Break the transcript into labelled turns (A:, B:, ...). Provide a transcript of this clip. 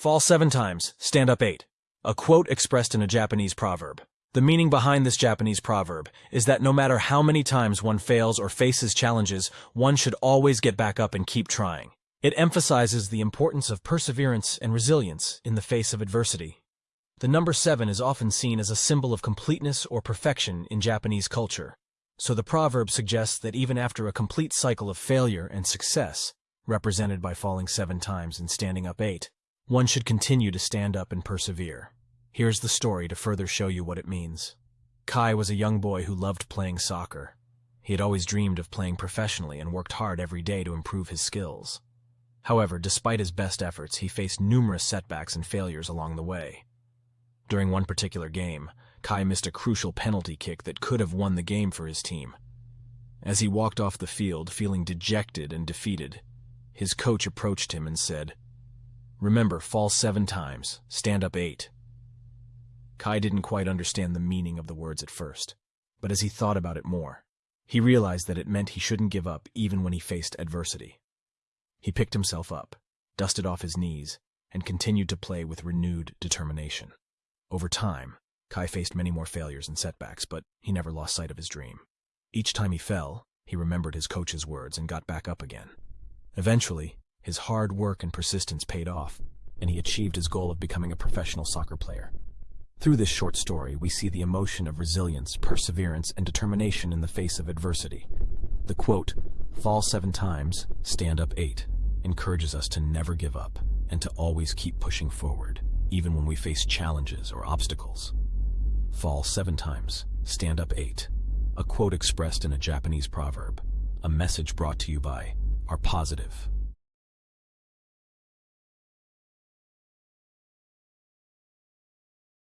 A: Fall seven times, stand up eight. A quote expressed in a Japanese proverb. The meaning behind this Japanese proverb is that no matter how many times one fails or faces challenges, one should always get back up and keep trying. It emphasizes the importance of perseverance and resilience in the face of adversity. The number seven is often seen as a symbol of completeness or perfection in Japanese culture, so the proverb suggests that even after a complete cycle of failure and success, represented by falling seven times and standing up eight, one should continue to stand up and persevere. Here's the story to further show you what it means. Kai was a young boy who loved playing soccer. He had always dreamed of playing professionally and worked hard every day to improve his skills. However, despite his best efforts, he faced numerous setbacks and failures along the way. During one particular game, Kai missed a crucial penalty kick that could have won the game for his team. As he walked off the field, feeling dejected and defeated, his coach approached him and said, Remember, fall seven times, stand up eight. Kai didn't quite understand the meaning of the words at first, but as he thought about it more, he realized that it meant he shouldn't give up even when he faced adversity. He picked himself up, dusted off his knees, and continued to play with renewed determination. Over time, Kai faced many more failures and setbacks, but he never lost sight of his dream. Each time he fell, he remembered his coach's words and got back up again. Eventually, his hard work and persistence paid off, and he achieved his goal of becoming a professional soccer player. Through this short story, we see the emotion of resilience, perseverance, and determination in the face of adversity. The quote, fall seven times, stand up eight, encourages us to never give up and to always keep pushing forward, even when we face challenges or obstacles. Fall seven times, stand up eight, a quote expressed in a Japanese proverb, a message brought to you by our positive,